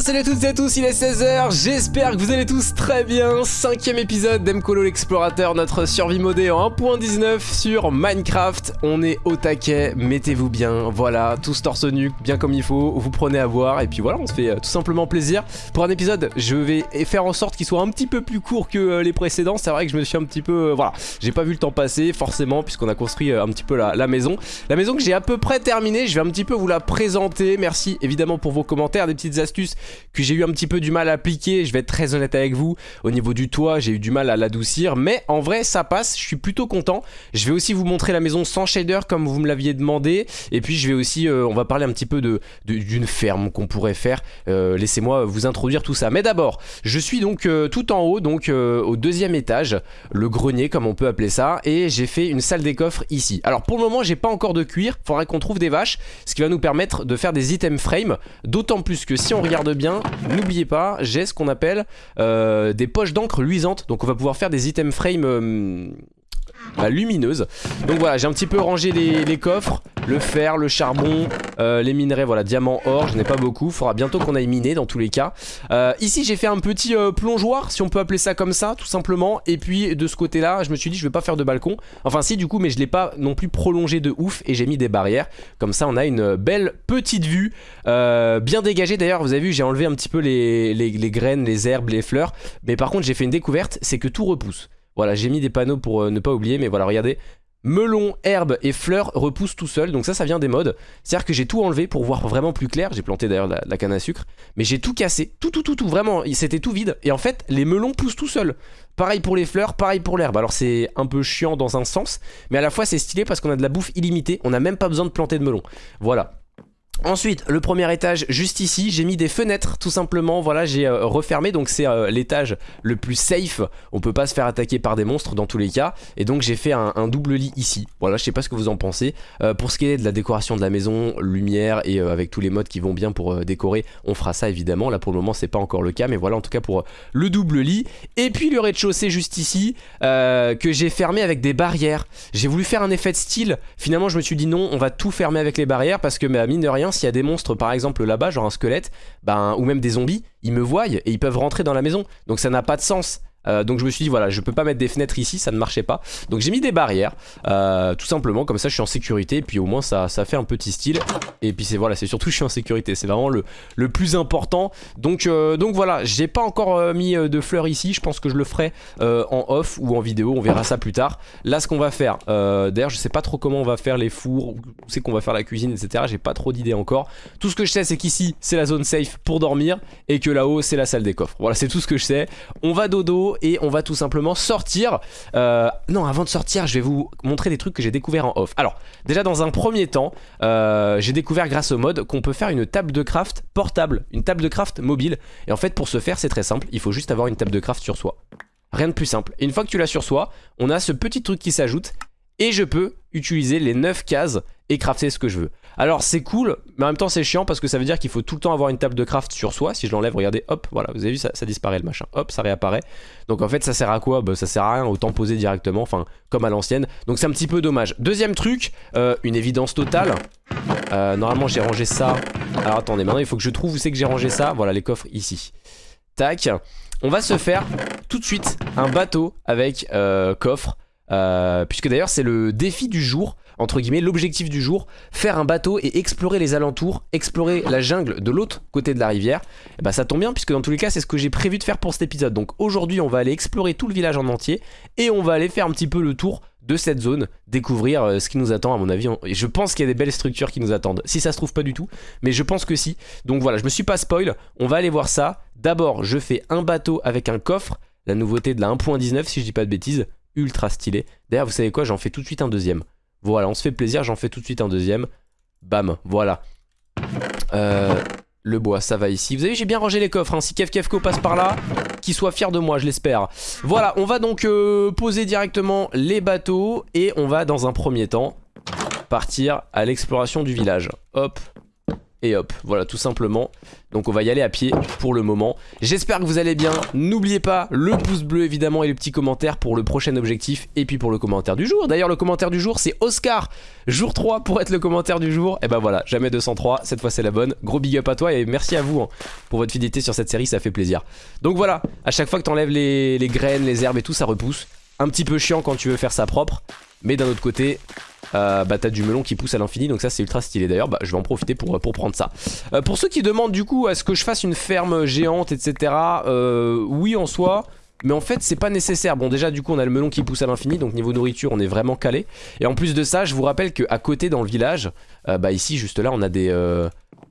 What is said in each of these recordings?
salut à toutes et à tous, il est 16h, j'espère que vous allez tous très bien. Cinquième épisode d'Emcolo l'explorateur, notre survie modée en 1.19 sur Minecraft. On est au taquet, mettez-vous bien, voilà, tous torse nu, bien comme il faut, vous prenez à boire Et puis voilà, on se fait euh, tout simplement plaisir. Pour un épisode, je vais faire en sorte qu'il soit un petit peu plus court que euh, les précédents. C'est vrai que je me suis un petit peu, euh, voilà, j'ai pas vu le temps passer forcément Puisqu'on a construit un petit peu la maison. La maison que j'ai à peu près terminée, je vais un petit peu vous la présenter. Merci évidemment pour vos commentaires, des petites astuces que j'ai eu un petit peu du mal à appliquer, je vais être très honnête avec vous, au niveau du toit j'ai eu du mal à l'adoucir, mais en vrai ça passe, je suis plutôt content. Je vais aussi vous montrer la maison sans shader comme vous me l'aviez demandé, et puis je vais aussi, euh, on va parler un petit peu d'une de, d'une ferme qu'on pourrait faire, euh, laissez-moi vous introduire tout ça. Mais d'abord, je suis donc euh, tout en haut, donc au deuxième étage, le grenier comme on peut appeler ça, et j'ai fait une salle des coffres ici. Alors pour le moment j'ai pas encore de cuir, faudrait qu'on trouve des vaches, ce qui va nous permettre de faire des items frame, d'autant plus que si on regarde bien, n'oubliez pas, j'ai ce qu'on appelle euh, des poches d'encre luisantes. Donc on va pouvoir faire des items frame euh, bah, lumineuses. Donc voilà, j'ai un petit peu rangé les, coffres, le fer, le charbon, euh, les minerais, voilà, diamant, or, je n'ai pas beaucoup. Faudra bientôt qu'on aille miner dans tous les cas. ici, j'ai fait un petit plongeoir, si on peut appeler ça comme ça, tout simplement. Et puis de ce côté-là, je me suis dit, je vais pas faire de balcon. Enfin si, du coup, mais je l'ai pas non plus prolongé de ouf et j'ai mis des barrières. Comme ça, on a une belle petite vue euh, bien dégagé d'ailleurs, vous avez vu, j'ai enlevé un petit peu les, graines, les herbes, les fleurs. Mais par contre, j'ai fait une découverte, c'est que tout repousse. Voilà, j'ai mis des panneaux pour euh, ne pas oublier, mais voilà, regardez. Melon, herbes et fleurs repoussent tout seul, donc ça, ça vient des modes. C'est-à-dire que j'ai tout enlevé pour voir vraiment plus clair. J'ai planté d'ailleurs la, canne à sucre, mais j'ai tout cassé, tout, tout, tout, tout, vraiment. C'était tout vide. Et en fait, les melons poussent tout seuls. Pareil pour les fleurs, pareil pour l'herbe. Alors c'est un peu chiant dans un sens, mais à la fois c'est stylé parce qu'on a de la bouffe illimitée. On n'a même pas besoin de planter de melon. Voilà. Ensuite, le premier étage, juste ici, j'ai mis des fenêtres, tout simplement, voilà, j'ai euh, refermé, donc c'est euh, l'étage le plus safe, on peut pas se faire attaquer par des monstres dans tous les cas, et donc j'ai fait un, double lit ici, voilà, je sais pas ce que vous en pensez. Euh, pour ce qui est de la décoration de la maison, lumière, et avec tous les modes qui vont bien pour décorer, on fera ça évidemment, là pour le moment c'est pas encore le cas, mais voilà en tout cas pour le double lit. Et puis le rez-de-chaussée juste ici, que j'ai fermé avec des barrières, j'ai voulu faire un effet de style, finalement je me suis dit non, on va tout fermer avec les barrières, parce que bah, mine de rien, s'il y a des monstres par exemple là-bas, genre un squelette, ben, ou même des zombies, ils me voient et ils peuvent rentrer dans la maison. Donc ça n'a pas de sens. Euh, donc je me suis dit voilà je peux pas mettre des fenêtres ici ça ne marchait pas. Donc j'ai mis des barrières euh, tout simplement comme ça je suis en sécurité et puis au moins ça, ça fait un petit style. Et puis c'est voilà c'est surtout je suis en sécurité. C'est vraiment le, le, plus important. Donc, euh, donc voilà j'ai pas encore mis de fleurs ici. Je pense que je le ferai en off ou en vidéo. On verra ça plus tard. Là ce qu'on va faire d'ailleurs je sais pas trop comment on va faire les fours où c'est qu'on va faire la cuisine etc j'ai pas trop d'idées encore. Tout ce que je sais c'est qu'ici c'est la zone safe pour dormir et que là-haut c'est la salle des coffres. Voilà c'est tout ce que je sais. On va dodo et on va tout simplement sortir. Euh, non, avant de sortir, je vais vous montrer des trucs que j'ai découvert en off. Alors, déjà dans un premier temps, euh, j'ai découvert grâce au mode qu'on peut faire une table de craft portable, une table de craft mobile. Et en fait, pour ce faire, c'est très simple, il faut juste avoir une table de craft sur soi. Rien de plus simple. Une fois que tu l'as sur soi, on a ce petit truc qui s'ajoute et je peux utiliser les 9 cases et crafter ce que je veux. Alors c'est cool, mais en même temps c'est chiant parce que ça veut dire qu'il faut tout le temps avoir une table de craft sur soi. Si je l'enlève, regardez, hop, voilà, vous avez vu, ça, disparaît le machin, hop, ça réapparaît. Donc en fait ça sert à quoi? Bah, Ça sert à rien, autant poser directement, enfin comme à l'ancienne. Donc c'est un petit peu dommage. Deuxième truc, euh, une évidence totale. Euh, normalement j'ai rangé ça. Alors attendez, maintenant il faut que je trouve où c'est que j'ai rangé ça. Voilà les coffres ici. Tac. On va se faire tout de suite un bateau avec euh, coffre. puisque d'ailleurs c'est le défi du jour entre guillemets, l'objectif du jour, faire un bateau et explorer les alentours, explorer la jungle de l'autre côté de la rivière, et bah ça tombe bien puisque dans tous les cas c'est ce que j'ai prévu de faire pour cet épisode. Donc aujourd'hui on va aller explorer tout le village en entier et on va aller faire un petit peu le tour de cette zone, découvrir euh, ce qui nous attend à mon avis. Et je pense qu'il y a des belles structures qui nous attendent. Si ça se trouve pas du tout, mais je pense que si. Donc voilà, je me suis pas spoil, on va aller voir ça. D'abord je fais un bateau avec un coffre, la nouveauté de la 1.19 si je dis pas de bêtises, ultra stylé. D'ailleurs vous savez quoi, j'en fais tout de suite un deuxième. Voilà, on se fait plaisir, j'en fais tout de suite un deuxième. Bam, voilà. Euh, le bois, ça va ici. Vous avez vu, j'ai bien rangé les coffres. Hein. Si Kev Kevko passe par là, qu'il soit fier de moi, je l'espère. Voilà, on va donc euh, poser directement les bateaux. Et on va, dans un premier temps, partir à l'exploration du village. Hop. Et hop, voilà tout simplement. Donc on va y aller à pied pour le moment. J'espère que vous allez bien. N'oubliez pas le pouce bleu évidemment et le petit commentaire pour le prochain objectif et puis pour le commentaire du jour. D'ailleurs le commentaire du jour c'est Oscar, jour 3 pour être le commentaire du jour. Et ben voilà, jamais 203, cette fois c'est la bonne. Gros big up à toi et merci à vous hein, pour votre fidélité sur cette série, ça fait plaisir. Donc voilà, à chaque fois que t'enlèves les, les graines, les herbes et tout, ça repousse. Un petit peu chiant quand tu veux faire ça propre. Mais d'un autre côté, euh, bah t'as du melon qui pousse à l'infini donc ça c'est ultra stylé. D'ailleurs bah je vais en profiter pour, pour prendre ça. Euh, pour ceux qui demandent du coup est-ce que je fasse une ferme géante etc euh, oui en soi mais en fait c'est pas nécessaire. Bon déjà du coup on a le melon qui pousse à l'infini Donc niveau nourriture on est vraiment calé. Et en plus de ça je vous rappelle qu'à côté dans le village Bah ici juste là on a des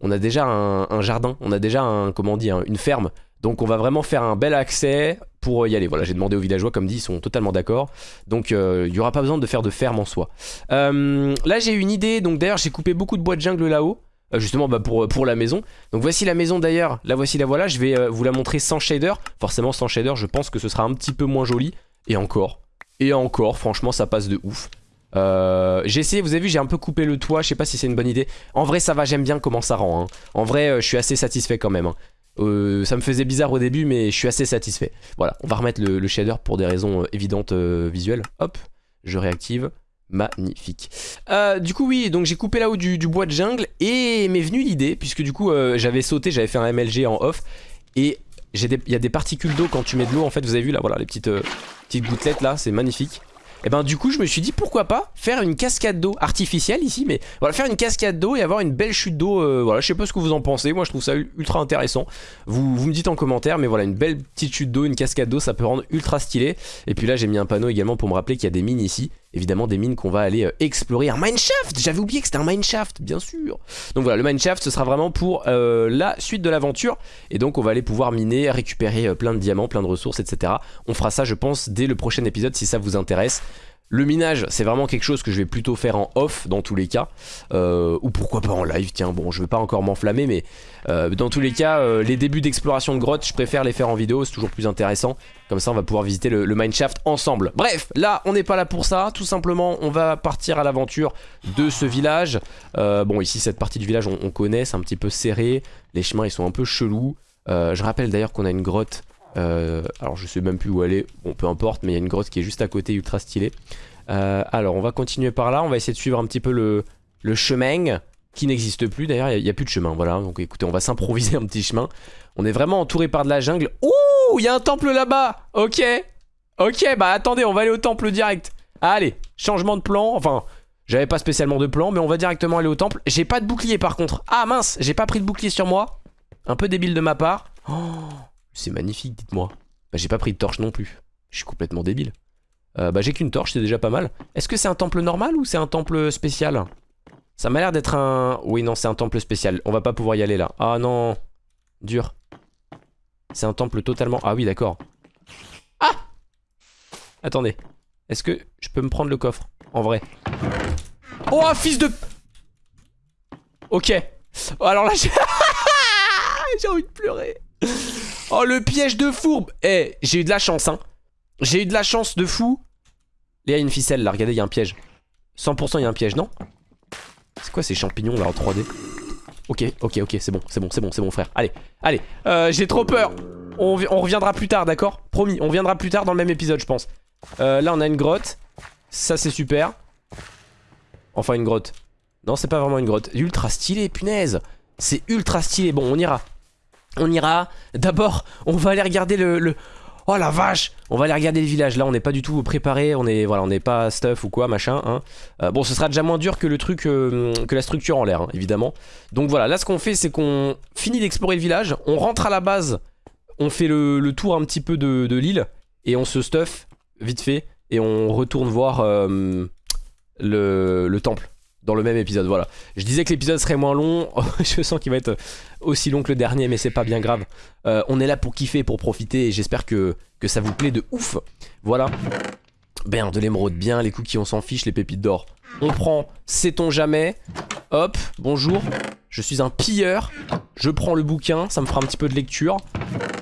On a déjà un, jardin. On a déjà un comment dire une ferme. Donc on va vraiment faire un bel accès pour y aller. Voilà, j'ai demandé aux villageois, comme dit, ils sont totalement d'accord. Donc euh, il n'y aura pas besoin de faire de ferme en soi. Euh, là j'ai une idée, donc d'ailleurs j'ai coupé beaucoup de bois de jungle là-haut. Euh, justement bah, pour, pour la maison. Donc voici la maison d'ailleurs, la voici la voilà. Je vais vous la montrer sans shader. Forcément sans shader, je pense que ce sera un petit peu moins joli. Et encore, et encore, franchement ça passe de ouf. j'ai essayé, vous avez vu, j'ai un peu coupé le toit, je sais pas si c'est une bonne idée. En vrai, ça va, j'aime bien comment ça rend. Hein. En vrai, je suis assez satisfait quand même. Hein. Euh, ça me faisait bizarre au début mais je suis assez satisfait. Voilà on va remettre le, shader pour des raisons euh, évidentes euh, visuelles. Hop je réactive. Magnifique. Du coup oui donc j'ai coupé là-haut du, bois de jungle Et m'est venue l'idée puisque du coup j'avais sauté J'avais fait un MLG en off Et il y a des particules d'eau quand tu mets de l'eau En fait vous avez vu là voilà les petites, petites gouttelettes là C'est magnifique et ben du coup je me suis dit pourquoi pas faire une cascade d'eau artificielle ici mais voilà faire une cascade d'eau et avoir une belle chute d'eau euh, voilà je sais pas ce que vous en pensez moi je trouve ça ultra intéressant. Vous, vous me dites en commentaire mais voilà une belle petite chute d'eau une cascade d'eau ça peut rendre ultra stylé. Et puis là j'ai mis un panneau également pour me rappeler qu'il y a des mines ici évidemment des mines qu'on va aller euh, explorer. Un mineshaft! J'avais oublié que c'était un mineshaft bien sûr! Donc voilà le mineshaft ce sera vraiment pour euh, la suite de l'aventure. Et donc on va aller pouvoir miner récupérer plein de diamants plein de ressources etc on fera ça je pense dès le prochain épisode si ça vous intéresse le minage, c'est vraiment quelque chose que je vais plutôt faire en off dans tous les cas. Euh, ou pourquoi pas en live, tiens, bon, je veux pas encore m'enflammer, mais euh, dans tous les cas, euh, les débuts d'exploration de grottes, je préfère les faire en vidéo, c'est toujours plus intéressant. Comme ça, on va pouvoir visiter le, mineshaft ensemble. Bref, là, on n'est pas là pour ça. Tout simplement, on va partir à l'aventure de ce village. bon, ici, cette partie du village, on connaît, c'est un petit peu serré. Les chemins, ils sont un peu chelous. je rappelle d'ailleurs qu'on a une grotte euh, alors je sais même plus où aller, bon peu importe, mais il y a une grotte qui est juste à côté, ultra stylée. Euh, alors on va continuer par là, on va essayer de suivre un petit peu le, chemin qui n'existe plus d'ailleurs, il n'y a, plus de chemin, voilà. Donc écoutez, on va s'improviser un petit chemin. On est vraiment entouré par de la jungle. Ouh, il y a un temple là-bas Ok, ok, bah attendez, on va aller au temple direct. Allez, changement de plan, enfin... J'avais pas spécialement de plan, mais on va directement aller au temple. J'ai pas de bouclier par contre. Ah mince, j'ai pas pris de bouclier sur moi. Un peu débile de ma part. Oh, c'est magnifique, dites-moi. Bah j'ai pas pris de torche non plus. Je suis complètement débile. Euh, bah j'ai qu'une torche, c'est déjà pas mal. Est-ce que c'est un temple normal ou c'est un temple spécial? Ça m'a l'air d'être un... Oui, non, c'est un temple spécial. On va pas pouvoir y aller là. Ah non Dur. C'est un temple totalement... Ah oui, d'accord. Ah Attendez. Est-ce que je peux me prendre le coffre En vrai? Oh, fils de... Ok. Oh, alors là, j'ai envie de pleurer. Oh, le piège de fourbe Eh, j'ai eu de la chance, hein. J'ai eu de la chance de fou. Il y a une ficelle, là. Regardez, il y a un piège. 100% il y a un piège, non? C'est quoi ces champignons, là, en 3D Ok, ok, ok, c'est bon, c'est bon, c'est bon, c'est bon, frère. Allez, allez. Euh, j'ai trop peur. On, reviendra plus tard, d'accord? Promis, on reviendra plus tard dans le même épisode, je pense. Euh, là, on a une grotte. Ça, c'est super. Enfin, une grotte. Non, c'est pas vraiment une grotte. Ultra stylé, punaise. C'est ultra stylé. Bon, on ira. On ira. D'abord, on va aller regarder le, Oh la vache On va aller regarder le village. Là, on n'est pas du tout préparé. On est voilà, on n'est pas stuff ou quoi, machin. Hein. Euh, bon, ce sera déjà moins dur que le truc, euh, que la structure en l'air, hein, évidemment. Donc voilà, là, ce qu'on fait, c'est qu'on finit d'explorer le village. On rentre à la base. On fait le, tour un petit peu de, l'île. Et on se stuff vite fait. Et on retourne voir euh, le, le temple dans le même épisode, voilà. Je disais que l'épisode serait moins long, je sens qu'il va être aussi long que le dernier, mais c'est pas bien grave. Euh, on est là pour kiffer, pour profiter, et j'espère que, ça vous plaît de ouf. Voilà. Ben, de l'émeraude, bien, les cookies, on s'en fiche, les pépites d'or. On prend, sait-on jamais. Hop, bonjour. Je suis un pilleur. Je prends le bouquin, ça me fera un petit peu de lecture.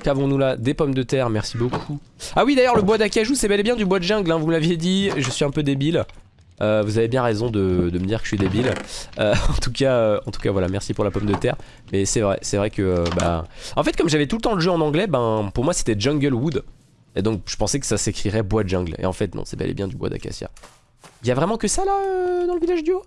Qu'avons-nous là? Des pommes de terre, merci beaucoup. Ah oui, d'ailleurs, le bois d'acajou, c'est bel et bien du bois de jungle, hein, vous me l'aviez dit. Je suis un peu débile. Euh, vous avez bien raison de, me dire que je suis débile. Euh, en, tout cas, euh, en tout cas, voilà, merci pour la pomme de terre. Mais c'est vrai, c'est vrai que... Bah... En fait, comme j'avais tout le temps le jeu en anglais, ben, pour moi c'était Jungle Wood. Et donc je pensais que ça s'écrirait bois jungle. Et en fait, non, c'est bel et bien du bois d'acacia. Il y a vraiment que ça là, dans le village du haut?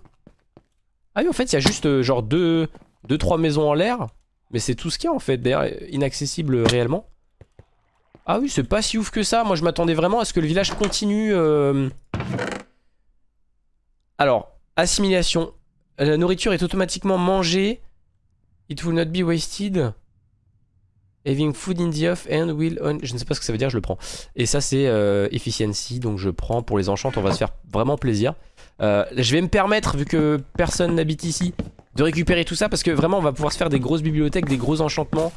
Ah oui, en fait, il y a juste genre deux, deux, trois maisons en l'air. Mais c'est tout ce qu'il y a en fait, d'ailleurs, inaccessible réellement. Ah oui, c'est pas si ouf que ça. Moi, je m'attendais vraiment à ce que le village continue... Alors, assimilation. La nourriture est automatiquement mangée. It will not be wasted. Having food in the off and will on... Je ne sais pas ce que ça veut dire, je le prends. Et ça, c'est euh, efficiency, donc je prends pour les enchantes. On va se faire vraiment plaisir. Euh, je vais me permettre, vu que personne n'habite ici, de récupérer tout ça parce que vraiment, on va pouvoir se faire des grosses bibliothèques, des gros enchantements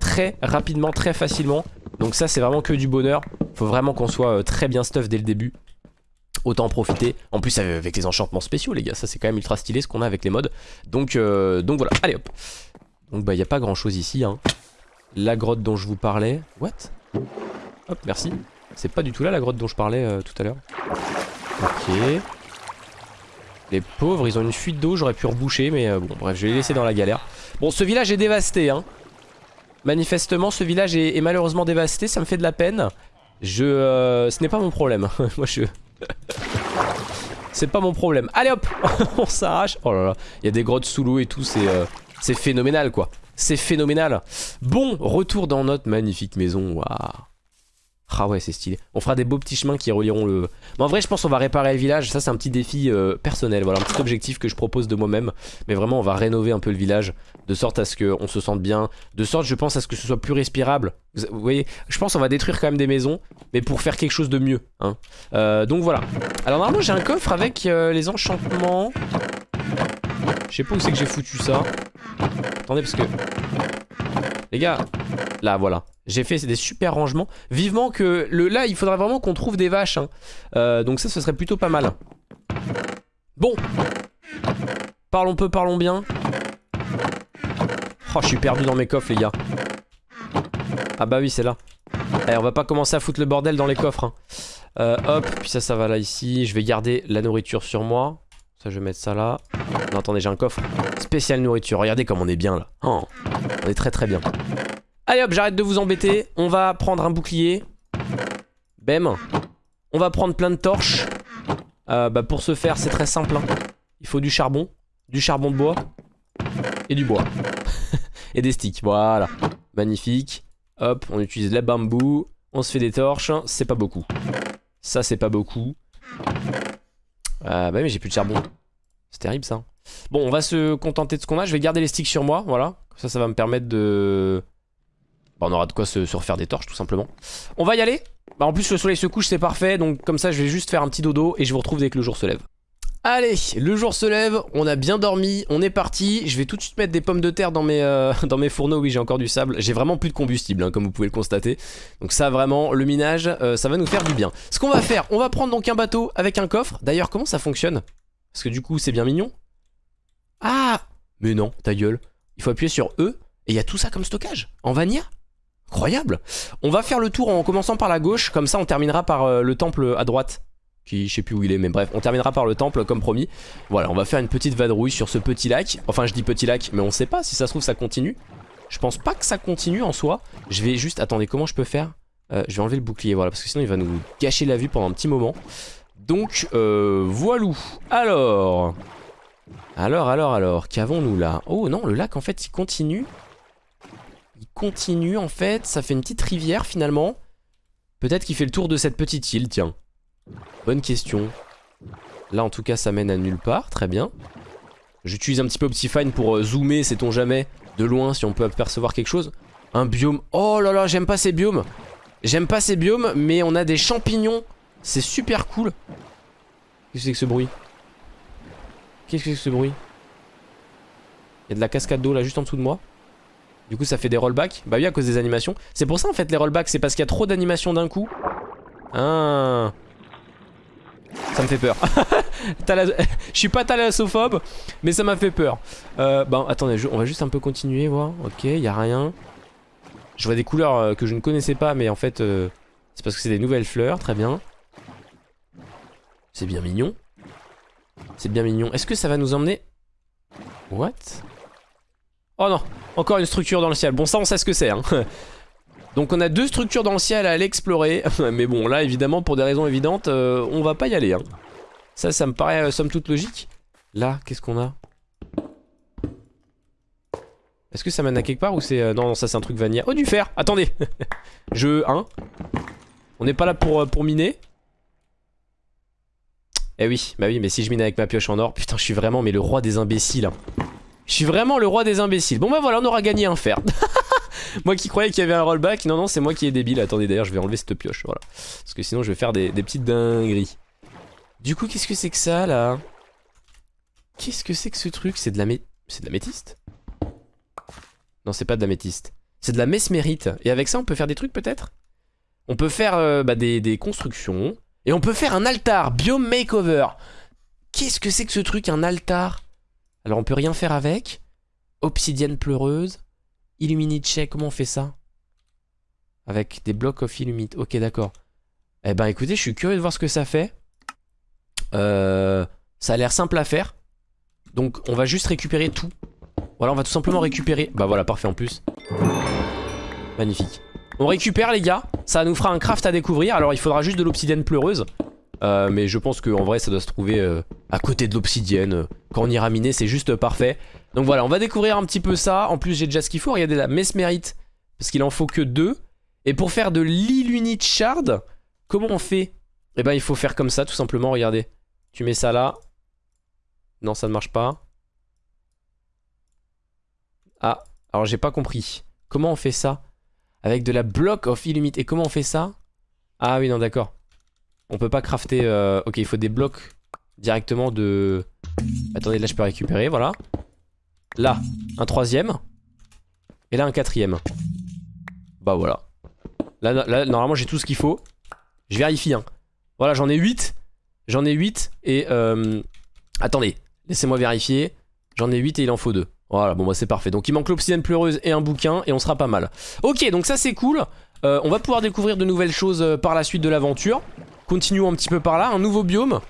très rapidement, très facilement. Donc ça, c'est vraiment que du bonheur. Faut vraiment qu'on soit euh, très bien stuff dès le début. Autant en profiter. En plus avec les enchantements spéciaux les gars, ça c'est quand même ultra stylé ce qu'on a avec les mods. Donc, euh, donc voilà, allez hop. Donc bah il n'y a pas grand chose ici. Hein. La grotte dont je vous parlais. What? Hop, merci. C'est pas du tout là la grotte dont je parlais euh, tout à l'heure. Ok. Les pauvres, ils ont une fuite d'eau, j'aurais pu reboucher, mais euh, bon bref, je vais les laisser dans la galère. Bon, ce village est dévasté, hein. Manifestement, ce village est, malheureusement dévasté, ça me fait de la peine. Je... Ce n'est pas mon problème. Moi, je... c'est pas mon problème. Allez hop On s'arrache. Oh là là, il y a des grottes sous l'eau et tout, c'est euh, phénoménal quoi. C'est phénoménal. Bon, retour dans notre magnifique maison. Waouh. Ah ouais, c'est stylé. On fera des beaux petits chemins qui relieront le... Mais en vrai, je pense qu'on va réparer le village. Ça, c'est un petit défi euh, personnel. Voilà, un petit objectif que je propose de moi-même. Mais vraiment, on va rénover un peu le village. De sorte à ce qu'on se sente bien. De sorte, je pense, à ce que ce soit plus respirable. Vous voyez, je pense qu'on va détruire quand même des maisons. Mais pour faire quelque chose de mieux. Hein. Euh, donc voilà. Alors normalement, j'ai un coffre avec euh, les enchantements. Je sais pas où c'est que j'ai foutu ça. Attendez, parce que... Les gars, là, voilà. J'ai fait des super rangements. Vivement que le, là, il faudrait vraiment qu'on trouve des vaches. Hein. Euh, donc ça, ce serait plutôt pas mal. Bon. Parlons peu, parlons bien. Oh, je suis perdu dans mes coffres, les gars. Ah bah oui, c'est là. Allez, on va pas commencer à foutre le bordel dans les coffres. Hein. Euh, hop, puis ça, ça va là, ici. Je vais garder la nourriture sur moi. Ça, je vais mettre ça là. Attendez, j'ai un coffre spécial nourriture. Regardez comme on est bien, là. Oh, on est très très bien. Allez hop, j'arrête de vous embêter. On va prendre un bouclier. Bam. On va prendre plein de torches. Euh, bah pour ce faire, c'est très simple. Hein. Il faut du charbon, du charbon de bois et du bois. et des sticks, voilà. Magnifique. Hop, on utilise la bambou. On se fait des torches. C'est pas beaucoup. Ça, c'est pas beaucoup. Euh, bah mais j'ai plus de charbon. C'est terrible ça. Bon, on va se contenter de ce qu'on a. Je vais garder les sticks sur moi, voilà. Ça, ça va me permettre de... Bah, on aura de quoi se, se, refaire des torches, tout simplement. On va y aller. Bah, en plus, le soleil se couche, c'est parfait. Donc, comme ça, je vais juste faire un petit dodo et je vous retrouve dès que le jour se lève. Allez, le jour se lève, on a bien dormi, on est parti. Je vais tout de suite mettre des pommes de terre dans mes, euh, dans mes fourneaux. Oui, j'ai encore du sable. J'ai vraiment plus de combustible, hein, comme vous pouvez le constater. Donc ça, vraiment, le minage, euh, ça va nous faire du bien. Ce qu'on va faire, on va prendre donc un bateau avec un coffre. D'ailleurs, comment ça fonctionne? Parce que du coup, c'est bien mignon. Ah Mais non, ta gueule. Il faut appuyer sur E et il y a tout ça comme stockage. En vanilla Incroyable On va faire le tour en commençant par la gauche, comme ça on terminera par euh, le temple à droite. Qui, je sais plus où il est, mais bref, on terminera par le temple comme promis. Voilà, on va faire une petite vadrouille sur ce petit lac. Enfin, je dis petit lac, mais on sait pas si ça se trouve ça continue. Je pense pas que ça continue en soi. Je vais juste, attendez, comment je peux faire? Euh, Je vais enlever le bouclier, voilà, parce que sinon il va nous gâcher la vue pendant un petit moment. Donc, euh. Alors... Alors, alors, alors, qu'avons-nous là? Oh non, le lac en fait il continue. Il continue en fait, ça fait une petite rivière finalement. Peut-être qu'il fait le tour de cette petite île, tiens. Bonne question. Là en tout cas ça mène à nulle part, très bien. J'utilise un petit peu Optifine pour euh, zoomer, sait-on jamais, de loin si on peut apercevoir quelque chose. Un biome, oh là là j'aime pas ces biomes. J'aime pas ces biomes mais on a des champignons, c'est super cool. Qu'est-ce que c'est que ce bruit? Qu'est-ce que c'est que ce bruit? Il y a de la cascade d'eau là juste en dessous de moi. Du coup ça fait des rollbacks. Bah oui à cause des animations. C'est pour ça en fait les rollbacks, c'est parce qu'il y a trop d'animations d'un coup. Ah. Ça me fait peur. Je suis pas thalassophobe, mais ça m'a fait peur. Euh, bon, attendez, on va juste un peu continuer, voir. Ok, y a rien. Je vois des couleurs euh, que je ne connaissais pas, mais en fait, euh, c'est parce que c'est des nouvelles fleurs, très bien. C'est bien mignon. C'est bien mignon. Est-ce que ça va nous emmener? What? Oh non, encore une structure dans le ciel. Bon, ça, on sait ce que c'est. Hein. Donc on a deux structures dans le ciel à aller explorer. Mais bon, là, évidemment, pour des raisons évidentes, euh, on va pas y aller. Hein. Ça, ça me paraît euh, somme toute logique. Là, qu'est-ce qu'on a? Est-ce que ça mène à quelque part ou c'est... Euh, non, ça c'est un truc vanilla. Oh, du fer Attendez Je... Hein On n'est pas là pour miner. Eh oui, bah oui, mais si je mine avec ma pioche en or, putain, je suis vraiment mais le roi des imbéciles. Hein. Je suis vraiment le roi des imbéciles. Bon bah voilà, on aura gagné un fer. moi qui croyais qu'il y avait un rollback, non non, c'est moi qui est débile. Attendez, d'ailleurs, je vais enlever cette pioche, voilà. Parce que sinon, je vais faire des, petites dingueries. Du coup, qu'est-ce que c'est que ça, là? Qu'est-ce que c'est que ce truc? C'est de la. C'est de métiste? Non, c'est pas de la métiste. C'est de la mesmérite. Et avec ça, on peut faire des trucs, peut-être? On peut faire euh, bah, des constructions. Et on peut faire un altar, biome makeover. Qu'est-ce que c'est que ce truc, un altar? Alors on peut rien faire avec. Obsidienne pleureuse. Illuminate check, comment on fait ça? Avec des blocs of illuminate. Ok, d'accord. Eh ben écoutez, je suis curieux de voir ce que ça fait. Euh, ça a l'air simple à faire. Donc on va juste récupérer tout. Voilà, on va tout simplement récupérer. Bah voilà, parfait en plus. Magnifique. On récupère les gars, ça nous fera un craft à découvrir, alors il faudra juste de l'obsidienne pleureuse. Euh, mais je pense qu'en vrai ça doit se trouver euh, à côté de l'obsidienne. Quand on ira miner c'est juste parfait. Donc voilà on va découvrir un petit peu ça. En plus j'ai déjà ce qu'il faut, regardez la mesmérite. Parce qu'il en faut que deux. Et pour faire de l'illunite shard, comment on fait? Eh ben il faut faire comme ça tout simplement, regardez. Tu mets ça là. Non ça ne marche pas. Ah, alors j'ai pas compris. Comment on fait ça? Avec de la block of illumite. Et comment on fait ça Ah oui, non, d'accord. On peut pas crafter... Euh, ok, il faut des blocs directement de... Attendez, là je peux récupérer, voilà. Là, un troisième. Et là, un quatrième. Bah voilà. Là, là normalement, j'ai tout ce qu'il faut. Je vérifie, hein. Voilà, j'en ai 8. J'en ai 8 et... Euh... Attendez, laissez-moi vérifier. J'en ai 8 et il en faut 2. Voilà, bon bah c'est parfait. Donc il manque l'obsidienne pleureuse et un bouquin et on sera pas mal. Ok, donc ça c'est cool. Euh, on va pouvoir découvrir de nouvelles choses euh, par la suite de l'aventure. Continuons un petit peu par là. Un nouveau biome.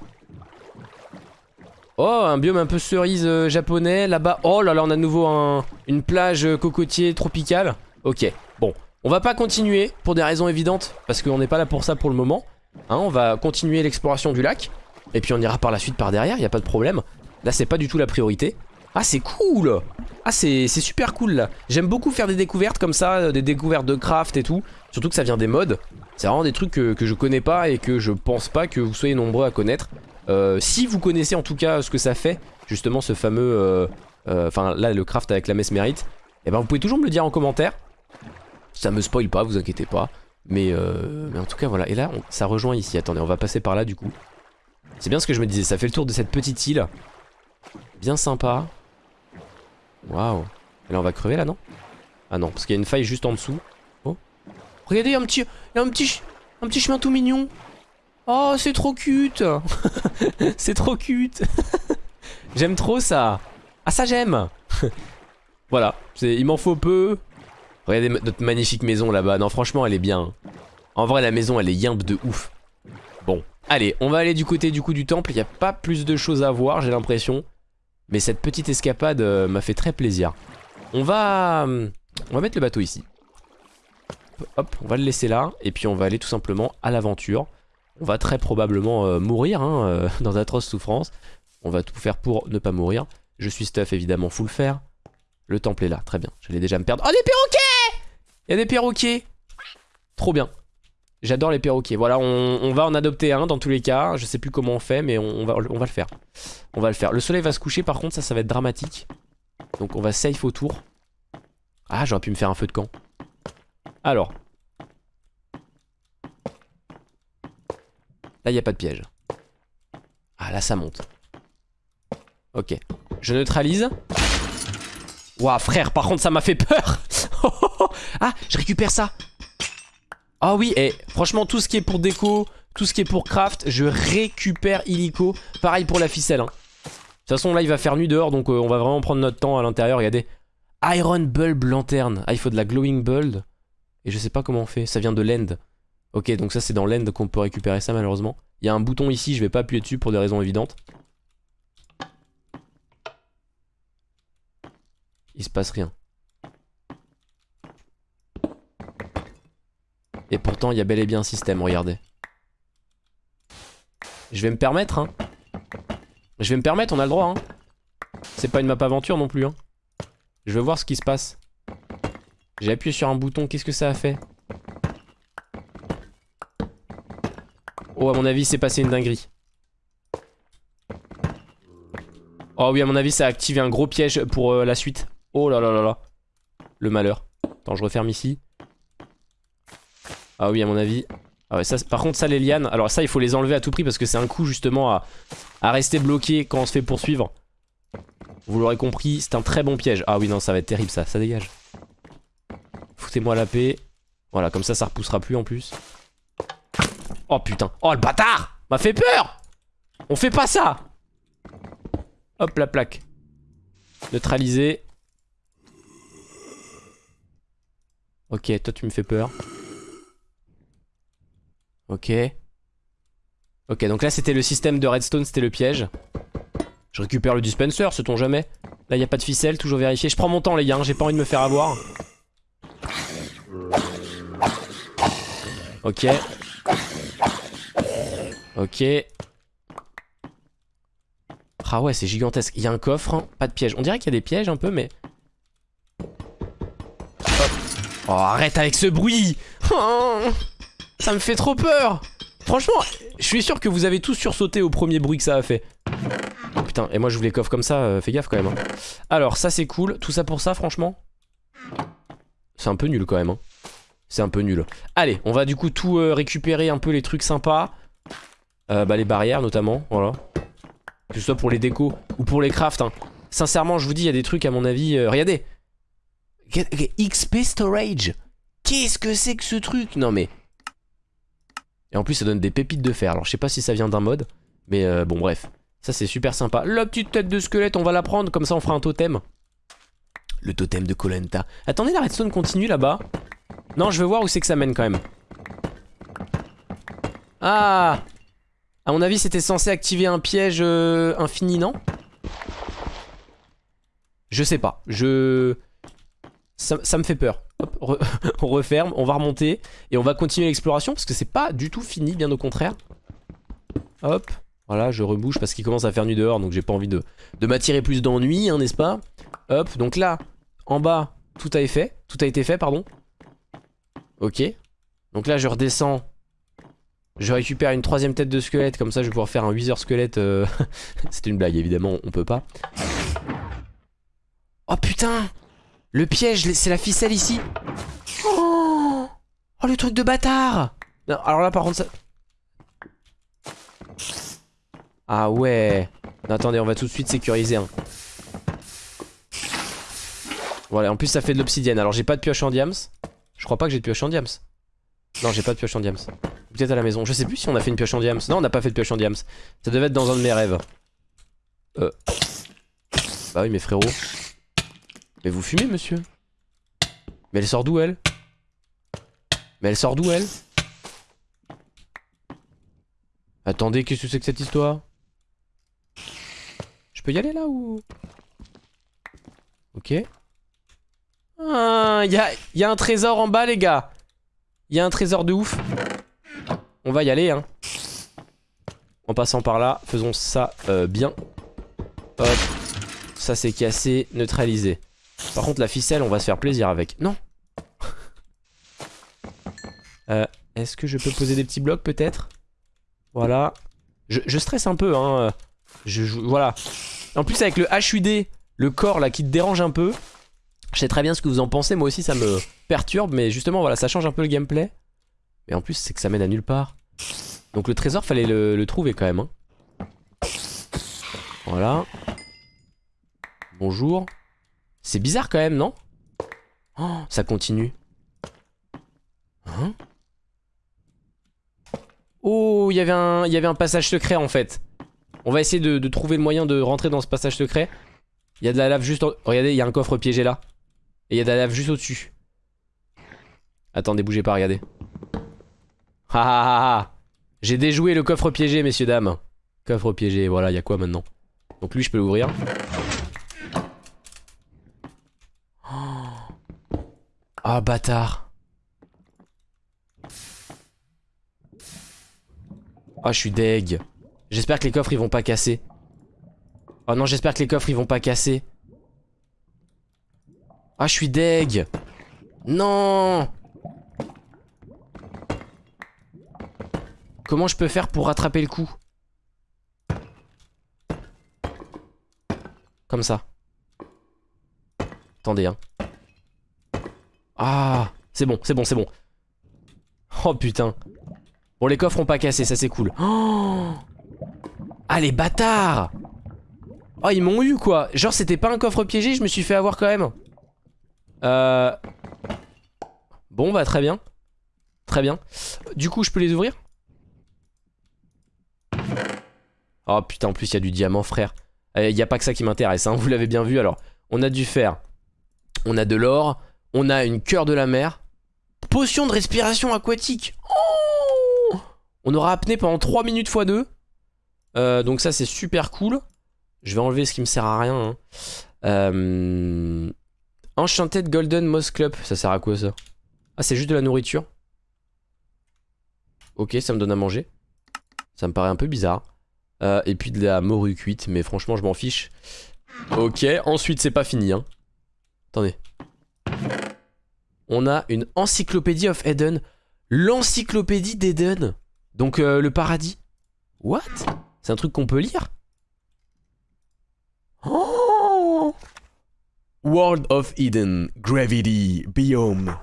Oh, un biome un peu cerise euh, japonais là-bas. Oh là là, on a de nouveau une plage cocotier tropicale. Ok, bon. On va pas continuer pour des raisons évidentes parce qu'on n'est pas là pour ça pour le moment. Hein, on va continuer l'exploration du lac. Et puis on ira par la suite par derrière, il a pas de problème. Là c'est pas du tout la priorité. Ah c'est cool. Ah c'est super cool. Là J'aime beaucoup faire des découvertes comme ça, euh, des découvertes de craft et tout. Surtout que ça vient des mods C'est vraiment des trucs que, je connais pas et que je pense pas que vous soyez nombreux à connaître. Euh, Si vous connaissez en tout cas ce que ça fait Justement ce fameux... Euh, enfin là le craft avec la mesmérite Et eh ben vous pouvez toujours me le dire en commentaire. Ça me spoil pas, vous inquiétez pas. Mais, mais en tout cas voilà. Et là ça rejoint ici, attendez on va passer par là du coup. C'est bien ce que je me disais, ça fait le tour de cette petite île. Bien sympa Waouh. Et là, on va crever là, non? Ah non, parce qu'il y a une faille juste en dessous. Oh. Regardez, il y a un petit, y un petit, chemin tout mignon. Oh, c'est trop cute. c'est trop cute. j'aime trop ça. Ah, ça, j'aime. voilà, il m'en faut peu. Regardez notre magnifique maison là-bas. Non, franchement, elle est bien. En vrai, la maison, elle est yimbe de ouf. Bon, allez, on va aller du côté du coup du temple. Il n'y a pas plus de choses à voir, j'ai l'impression. Mais cette petite escapade euh, m'a fait très plaisir. On va, euh, on va mettre le bateau ici. Hop, on va le laisser là. Et puis on va aller tout simplement à l'aventure. On va très probablement euh, mourir hein, dans d'atroces souffrances. On va tout faire pour ne pas mourir. Je suis stuff évidemment full fer. Le temple est là, très bien. J'allais déjà me perdre. Oh des perroquets Il y a des perroquets Trop bien. J'adore les perroquets. Voilà, on, va en adopter un dans tous les cas. Je sais plus comment on fait, mais on, va, le faire. On va le faire. Le soleil va se coucher, par contre, ça, ça va être dramatique. Donc on va safe autour. Ah, j'aurais pu me faire un feu de camp. Alors. Là, il n'y a pas de piège. Ah, là, ça monte. Ok. Je neutralise. Ouah, frère, par contre, ça m'a fait peur. ah, je récupère ça. Ah oui, et franchement, tout ce qui est pour déco, tout ce qui est pour craft, je récupère illico. Pareil pour la ficelle. Hein. De toute façon, là, il va faire nuit dehors, donc euh, on va vraiment prendre notre temps à l'intérieur. Regardez. Iron Bulb Lanterne. Ah, il faut de la Glowing Bulb. Et je sais pas comment on fait. Ça vient de l'End. Ok, donc ça, c'est dans l'End qu'on peut récupérer ça, malheureusement. Il y a un bouton ici, je vais pas appuyer dessus pour des raisons évidentes. Il se passe rien. Et pourtant, il y a bel et bien un système, regardez. Je vais me permettre, hein. Je vais me permettre, on a le droit, hein. C'est pas une map aventure non plus, hein. Je veux voir ce qui se passe. J'ai appuyé sur un bouton, qu'est-ce que ça a fait? Oh, à mon avis, c'est passé une dinguerie. Oh oui, à mon avis, ça a activé un gros piège pour euh, la suite. Oh là là là là. Le malheur. Attends, je referme ici. Ah oui, à mon avis. Ah par contre, ça, les lianes. Alors, ça, il faut les enlever à tout prix parce que c'est un coup justement à, à rester bloqué quand on se fait poursuivre. Vous l'aurez compris, c'est un très bon piège. Ah oui, non, ça va être terrible ça, ça dégage. Foutez-moi la paix. Voilà, comme ça, ça repoussera plus en plus. Oh putain. Oh le bâtard M'a fait peur On fait pas ça Hop la plaque. Neutraliser. Ok, toi tu me fais peur. Ok. Ok, donc là c'était le système de redstone, c'était le piège. Je récupère le dispenser, sait-on jamais. Là y a pas de ficelle, toujours vérifié. Je prends mon temps les gars, hein, j'ai pas envie de me faire avoir. Ok. Ok. Ah ouais, c'est gigantesque. Il y a un coffre, hein. pas de piège. On dirait qu'il y a des pièges un peu, mais... Oh, arrête avec ce bruit oh, Ça me fait trop peur Franchement, je suis sûr que vous avez tous sursauté au premier bruit que ça a fait. Oh putain, et moi je vous les coffre comme ça, euh, fais gaffe quand même. Hein. Alors, ça c'est cool. Tout ça pour ça, franchement? C'est un peu nul quand même. Hein. C'est un peu nul. Allez, on va du coup tout euh, récupérer un peu les trucs sympas. Euh, bah les barrières notamment, voilà. Que ce soit pour les décos ou pour les crafts. Hein. Sincèrement, je vous dis, il y a des trucs à mon avis... Regardez XP Storage? Qu'est-ce que c'est que ce truc? Non mais... Et en plus ça donne des pépites de fer. Alors je sais pas si ça vient d'un mode. Mais euh, bon bref. Ça c'est super sympa. La petite tête de squelette, on va la prendre. Comme ça on fera un totem. Le totem de Colenta. Attendez, la redstone continue là-bas. Non, je veux voir où c'est que ça mène quand même. Ah À mon avis, c'était censé activer un piège euh, infini, non? Je sais pas. Je... Ça, me fait peur. On referme, on va remonter. Et on va continuer l'exploration parce que c'est pas du tout fini, bien au contraire. Hop. Voilà, je rebouche parce qu'il commence à faire nuit dehors, donc j'ai pas envie de, de m'attirer plus d'ennui, hein, n'est-ce pas? Hop, donc là, en bas, tout a été fait. Tout a été fait, pardon. Ok. Donc là, je redescends. Je récupère une troisième tête de squelette. Comme ça, je vais pouvoir faire un Wither squelette. Euh, c'est une blague, évidemment. On peut pas. Oh putain Le piège, c'est la ficelle ici. Oh, oh le truc de bâtard Alors là, par contre, ça... Ah ouais. attendez, on va tout de suite sécuriser. Hein. Voilà, en plus ça fait de l'obsidienne. Alors j'ai pas de pioche en diams. Je crois pas que j'ai de pioche en diams. Non, j'ai pas de pioche en diams. Peut-être à la maison. Je sais plus si on a fait une pioche en diams. Non, on n'a pas fait de pioche en diams. Ça devait être dans un de mes rêves. Euh. Bah oui, mes frérots. Mais vous fumez, monsieur? Mais elle sort d'où, elle? Mais elle sort d'où, elle? Attendez, qu'est-ce que c'est que cette histoire? Je peux y aller, là, ou... Ok. Ah, y a, un trésor en bas, les gars. Il y a un trésor de ouf. On va y aller, hein. En passant par là, faisons ça euh, bien. Hop. Ça, c'est cassé, neutralisé. Par contre, la ficelle, on va se faire plaisir avec. Non euh, Est-ce que je peux poser des petits blocs, peut-être? Voilà. Je, stresse un peu, hein. Je, voilà. En plus, avec le HUD, le corps, là, qui te dérange un peu... Je sais très bien ce que vous en pensez, moi aussi ça me perturbe, mais justement voilà, ça change un peu le gameplay. Mais en plus c'est que ça mène à nulle part. Donc le trésor fallait le, trouver quand même. Hein. Voilà. Bonjour. C'est bizarre quand même, non? Oh, ça continue. Hein? Oh, il y avait un, passage secret en fait. On va essayer de, trouver le moyen de rentrer dans ce passage secret. Il y a de la lave juste... En... Regardez, il y a un coffre piégé là. Et il y a de la lave juste au-dessus. Attendez, bougez pas, regardez. Ha ha ha J'ai déjoué le coffre piégé, messieurs, dames. Coffre piégé, voilà, il y a quoi maintenant? Donc lui, je peux l'ouvrir. Ah, bâtard. Ah, je suis deg. J'espère que les coffres, ils vont pas casser. Oh non, j'espère que les coffres, ils vont pas casser. Ah, je suis deg. Non Comment je peux faire pour rattraper le coup? Comme ça. Attendez, hein. Ah C'est bon, c'est bon, c'est bon. Oh putain. Bon, les coffres ont pas cassé, ça c'est cool. Oh ah, les bâtards Oh, ils m'ont eu, quoi. Genre, c'était pas un coffre piégé, je me suis fait avoir quand même. Euh... Bon, bah, très bien. Très bien. Du coup, je peux les ouvrir? Oh, putain, en plus, il y a du diamant, frère. Il eh, n'y a pas que ça qui m'intéresse, hein, vous l'avez bien vu. Alors, on a du fer, on a de l'or, on a une cœur de la mer, potion de respiration aquatique. Oh on aura apnée pendant 3 minutes x 2. Euh, donc ça, c'est super cool. Je vais enlever ce qui me sert à rien. Hein. Euh... Enchanted Golden Moss Club, ça sert à quoi ça? Ah, c'est juste de la nourriture. Ok, ça me donne à manger. Ça me paraît un peu bizarre. Euh, et puis de la morue cuite, mais franchement je m'en fiche. Ok, ensuite c'est pas fini. Hein. Attendez. On a une encyclopédie of Eden. L'encyclopédie d'Eden. Donc euh, le paradis. What? C'est un truc qu'on peut lire? Oh World of Eden, Gravity, Biome.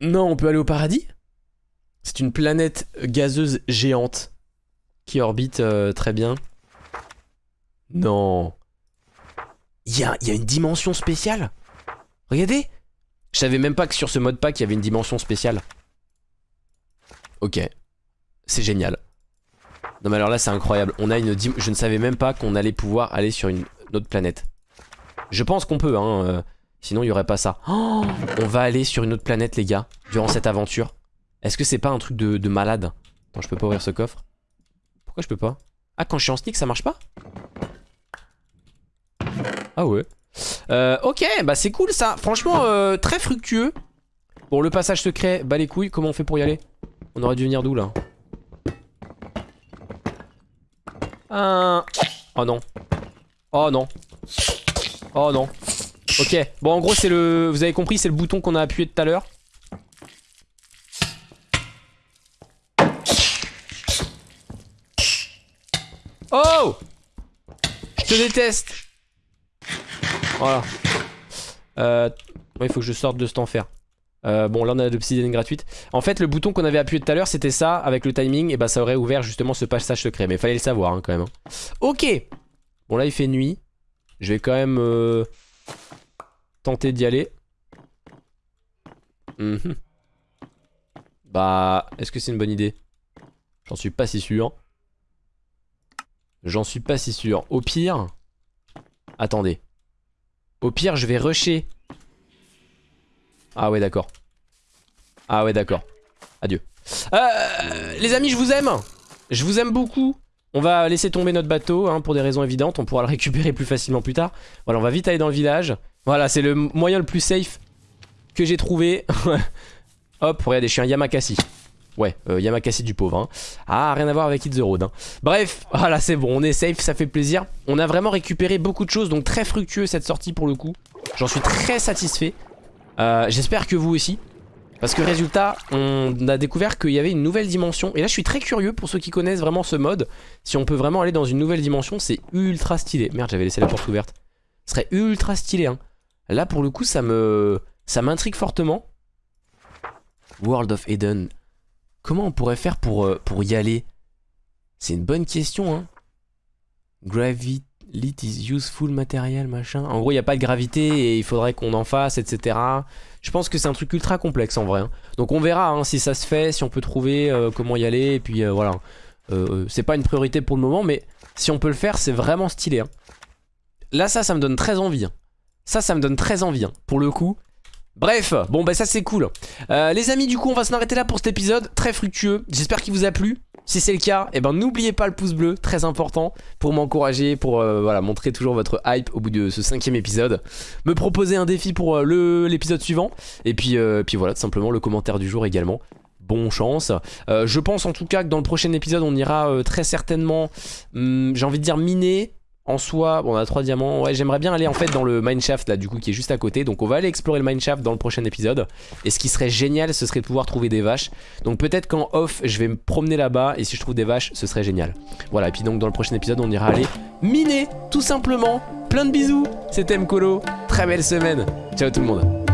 Non, on peut aller au paradis? C'est une planète gazeuse géante qui orbite euh, très bien. Non. Il y a, y a, une dimension spéciale? Regardez Je savais même pas que sur ce mode pack, il y avait une dimension spéciale. Ok. C'est génial. Non mais alors là, c'est incroyable. On a une Je ne savais même pas qu'on allait pouvoir aller sur une, autre planète. Je pense qu'on peut, hein. Euh, sinon, il n'y aurait pas ça. Oh, on va aller sur une autre planète, les gars, durant cette aventure. Est-ce que c'est pas un truc de, de malade? Attends, je peux pas ouvrir ce coffre je peux pas? Ah, quand je suis en sneak, ça marche pas? Ah ouais. Euh, ok, bah c'est cool ça. Franchement, euh, très fructueux. Bon, le passage secret, bah les couilles, comment on fait pour y aller? On aurait dû venir d'où là? Oh non. Oh non. Oh non. Ok, bon en gros c'est le... Vous avez compris, c'est le bouton qu'on a appuyé tout à l'heure. Oh Je te déteste Voilà. Euh, il faut que je sorte de cet enfer. Euh, bon là on a l'obsidienne gratuite En fait le bouton qu'on avait appuyé tout à l'heure c'était ça Avec le timing et bah ça aurait ouvert justement ce passage secret Mais fallait le savoir hein, quand même hein. Ok Bon là il fait nuit Je vais quand même euh, Tenter d'y aller mhm. Bah est-ce que c'est une bonne idée? J'en suis pas si sûr J'en suis pas si sûr. Au pire... Attendez. Au pire, je vais rusher. Ah ouais, d'accord. Ah ouais, d'accord. Adieu. Euh, les amis, je vous aime. Je vous aime beaucoup. On va laisser tomber notre bateau hein, pour des raisons évidentes. On pourra le récupérer plus facilement plus tard. Voilà, on va vite aller dans le village. Voilà, c'est le moyen le plus safe que j'ai trouvé. Hop, regardez, je suis un Yamakasi. Ouais, euh, Yamakasi du pauvre. Hein. Ah, rien à voir avec Hit the Road. Hein. Bref, voilà, c'est bon, on est safe, ça fait plaisir. On a vraiment récupéré beaucoup de choses, donc très fructueux cette sortie pour le coup. J'en suis très satisfait. Euh, J'espère que vous aussi. Parce que résultat, on a découvert qu'il y avait une nouvelle dimension. Et là, je suis très curieux pour ceux qui connaissent vraiment ce mode. Si on peut vraiment aller dans une nouvelle dimension, c'est ultra stylé. Merde, j'avais laissé la porte ouverte. Ce serait ultra stylé. Hein. Là, pour le coup, ça me, ça m'intrigue fortement. World of Eden. Comment on pourrait faire pour, euh, y aller? C'est une bonne question, hein. Gravity is useful material, machin. En gros, il n'y a pas de gravité et il faudrait qu'on en fasse, etc. Je pense que c'est un truc ultra complexe en vrai. Hein. Donc on verra hein, si ça se fait, si on peut trouver euh, comment y aller. Et puis euh, voilà. c'est pas une priorité pour le moment, mais si on peut le faire, c'est vraiment stylé. Hein. Là, ça, ça me donne très envie. Ça, ça me donne très envie. Pour le coup, Bref, bon bah ça c'est cool. Euh, les amis, du coup, on va s'en arrêter là pour cet épisode très fructueux. J'espère qu'il vous a plu. Si c'est le cas, eh ben n'oubliez pas le pouce bleu, très important, pour m'encourager, pour euh, voilà, montrer toujours votre hype au bout de ce cinquième épisode. Me proposer un défi pour euh, l'épisode suivant. Et puis, puis voilà, tout simplement le commentaire du jour également. Bon chance. je pense en tout cas que dans le prochain épisode, on ira très certainement, hum, j'ai envie de dire miner, en soi, bon, on a trois diamants. Ouais, j'aimerais bien aller en fait dans le mineshaft là, du coup, qui est juste à côté. Donc, on va aller explorer le mineshaft dans le prochain épisode. Et ce qui serait génial, ce serait de pouvoir trouver des vaches. Donc, peut-être qu'en off, je vais me promener là-bas. Et si je trouve des vaches, ce serait génial. Voilà, et puis donc, dans le prochain épisode, on ira aller miner, tout simplement. Plein de bisous. C'était Mkolo. Très belle semaine. Ciao tout le monde.